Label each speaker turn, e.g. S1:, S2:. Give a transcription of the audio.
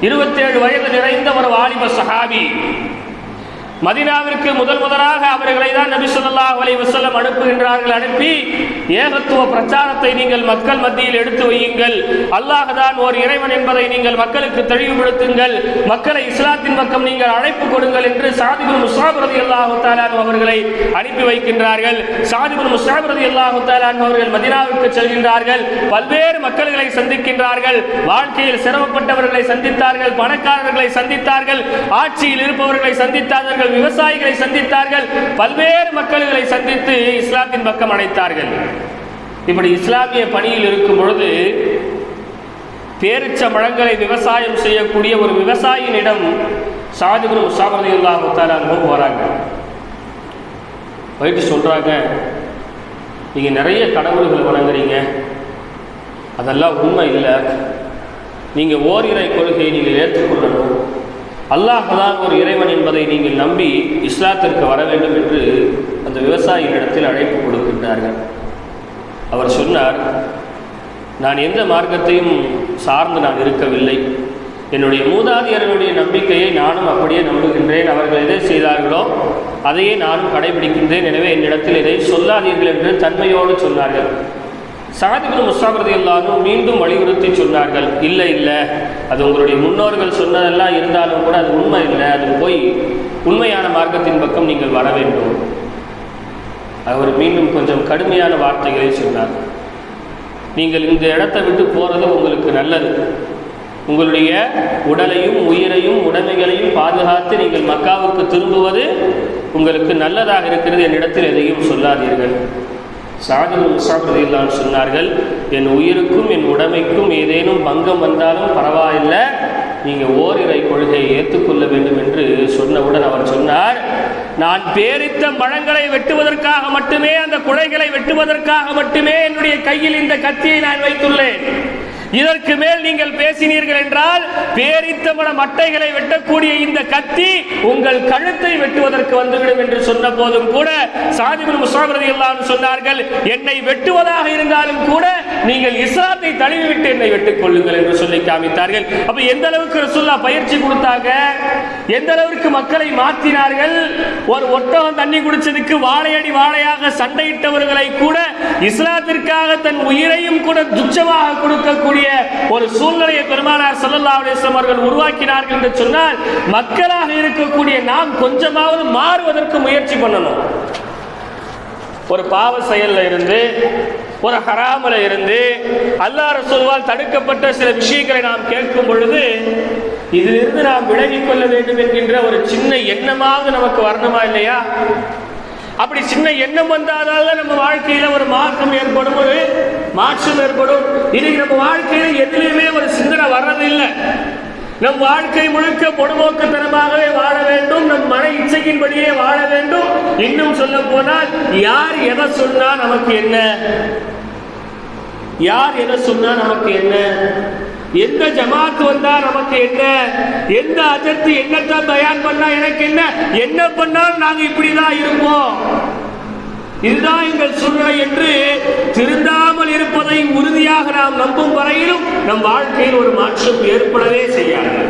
S1: இருபத்தேழு வயது நிறைந்த ஒரு வாலிப சஹாபி. மதினாவிற்கு முதல் முதலாக அவர்களை தான் நபி ஸல்லல்லாஹு அலைஹி வசல்லம் அனுப்புகின்றார்கள் அனுப்பி ஏகத்துவ பிரச்சாரத்தை நீங்கள் மக்கள் மத்தியில் எடுத்து வையுங்கள். அல்லாஹ் தான் ஓர் இறைவன் என்பதை நீங்கள் மக்களுக்கு தெளிவுபடுத்துங்கள். மக்களை இஸ்லாத்தின் பக்கம் நீங்கள் அழைப்பு கொடுங்கள் என்று சாதிபுல் முஸ்தாப் ரலியல்லாஹு அவர்களை அனுப்பி வைக்கின்றார்கள். சாதிபுல் முஸ்தாப் ரலியல்லாஹு தஆலா அவர்கள் மதினாவிற்கு செல்கின்றார்கள். பல்வேறு மக்களை சந்திக்கின்றார்கள். வாழ்க்கையில் சிரமப்பட்டவர்களை சந்தித்தார்கள் பணக்காரர்களை சந்தித்தார்கள் ஆட்சியில் இருப்பவர்களை சந்தித்தார்கள். விவசாயிகளை சந்தித்தார்கள். பல்வேறு மக்களை சந்தித்து இஸ்லாத்தின் பக்கம் அழைத்தார்கள் இப்படி இஸ்லாமிய பணியில் இருக்கும் பொழுது பேரிச்ச மழங்களை விவசாயம் செய்யக்கூடிய ஒரு விவசாயினிடம் சாதிபுரம் முசாபதி அல்லாஹு தாலாவும் போகிறாங்க போயிட்டு சொல்கிறாங்க நீங்கள் நிறைய கடவுள்களை வணங்குறீங்க. அதெல்லாம் உண்மை இல்லை. நீங்கள் ஓரிரை கொள்கையை நீங்கள் ஏற்றுக்கொள்ளணும். அல்லாஹ் ஒரு இறைவன் என்பதை நீங்கள் நம்பி இஸ்லாத்திற்கு வர வேண்டும் என்று அந்த விவசாயியினிடத்தில் அழைப்பு கொடுக்கின்றார்கள். அவர் சொன்னார் நான் எந்த மார்க்கத்தையும் சார்ந்து நான் இருக்கவில்லை. என்னுடைய மூதாதையர்களுடைய நம்பிக்கையை நானும் அப்படியே நம்புகின்றேன். அவர்கள் எதை செய்தார்களோ அதையே நானும் கடைபிடிக்கின்றேன். எனவே என்னிடத்தில் இதை சொல்லாதீர்கள் என்று தன்மையோடு சொன்னார்கள். சாதிபின் முஸ்தாபிரதி எல்லாரும் மீண்டும் வலியுறுத்தி சொன்னார்கள் இல்லை இல்லை. அது உங்களுடைய முன்னோர்கள் சொன்னதெல்லாம் இருந்தாலும் கூட அது உண்மை இல்லை. அது போய் உண்மையான மார்க்கத்தின் பக்கம் நீங்கள் வர வேண்டும். அவர் மீண்டும் கொஞ்சம் கடுமையான வார்த்தைகளை சொன்னார். நீங்கள் இந்த இடத்தை விட்டு போகிறது உங்களுக்கு நல்லது. உங்களுடைய உடலையும் உயிரையும் உடைமைகளையும் பாதுகாத்து நீங்கள் மக்காவுக்கு திரும்புவது உங்களுக்கு நல்லதாக இருக்கிறது. என்னிடத்தில் எதையும் சொல்லாதீர்கள். சாதிபுல் முசாபிரதில்லான் சொன்னார்கள். என் உயிருக்கும் என் உடமைக்கும் ஏதேனும் பங்கம் வந்தாலும் பரவாயில்லை. நீங்கள் ஓரிரை கொள்கையை ஏற்றுக்கொள்ள வேண்டும் என்று சொன்னவுடன் அவர் சொன்னார். நான் பேரித்த மழங்களை வெட்டுவதற்காக மட்டுமே அந்த குலைகளை வெட்டுவதற்காக மட்டுமே என்னுடைய கையில் இந்த கத்தியை நான் வைத்துள்ளேன். இதற்கு மேல் நீங்கள் பேசினீர்கள் என்றால் பேரித்தமன மட்டைகளை வெட்டக்கூடிய இந்த கத்தி உங்கள் கழுத்தை வெட்டுவதற்கு வந்துவிடும் என்று சொன்ன போதும் கூட சாதிபுல் முசாபரதி எல்லாம் சொன்னார்கள் என்னை வெட்டுவதாக இருந்தாலும் கூட நீங்கள் இஸ்லாத்தை தழுவிவிட்டு என்னை வெட்டுக் கொள்ளுங்கள் என்று சொல்லி காமித்தார்கள். அப்ப எந்த அளவுக்கு ரசுல்லா பயிற்சி கொடுத்தாங்க? எந்த அளவுக்கு மக்களை மாற்றினார்கள் ஒரு ஒட்டகம் தண்ணி குடிச்சதுக்கு வாழையடி வாழையாக சண்டையிட்டவர்களை கூட இஸ்லாத்திற்காக தன் உயிரையும் கூட துச்சமாக கொடுக்கக்கூடிய இருக்கக்கூடிய ஒரு சூழ்நிலையை பெருமானார் சல்லல்லா அலிஸ்லாம் அவர்கள் உருவாக்கினார்கள் என்று சொன்னால் மக்களாக இருக்கக்கூடிய நாம் கொஞ்சமாவது மாறுவதற்கு முயற்சி பண்ணணும். ஒரு பாவ செயல்ல இருந்து ஒரு ஹராமில் இருந்து அல்லாஹ் ரசூல்வால் தடுக்கப்பட்ட சில விஷயங்களை நாம் கேட்கும் பொழுது இதிலிருந்து நாம் விலகிக் கொள்ள வேண்டும் என்கின்ற ஒரு சின்ன எண்ணமாவது நமக்கு வரணுமா இல்லையா? அப்படி சின்ன எண்ணம் வந்தாதால நம்ம வாழ்க்கையில ஒரு மாற்றம் ஏற்படும் ஒரு மாற்றம் ஏற்படும். இன்னைக்கு நம்ம வாழ்க்கையில எதுலையுமே ஒரு சிந்தனை வர்றதில்லை. நம் வாழ்க்கை முழுக்க பொடுமோக்குத்தனமாகவே வாழ வேண்டும். நம் மன இச்சையின்படியே வாழ வேண்டும். இன்னும் சொல்ல போனால் யார் எதை சொன்னா நமக்கு என்ன? யார் எதை சொன்னா நமக்கு என்ன? எந்த ஜமாத் வந்தா நமக்கு என்ன? எந்த அஜர்த்து என்னத்தான் தயார் பண்ணா எனக்கு என்ன? என்ன பண்ணாலும் நாங்க இப்படிதான் இருப்போம். இதுதான் எங்கள் சூழ்நிலை என்று நாம் நம்பும் வரையிலும் நம் வாழ்க்கையில் ஒரு மாற்றம் ஏற்படவே செய்யாது.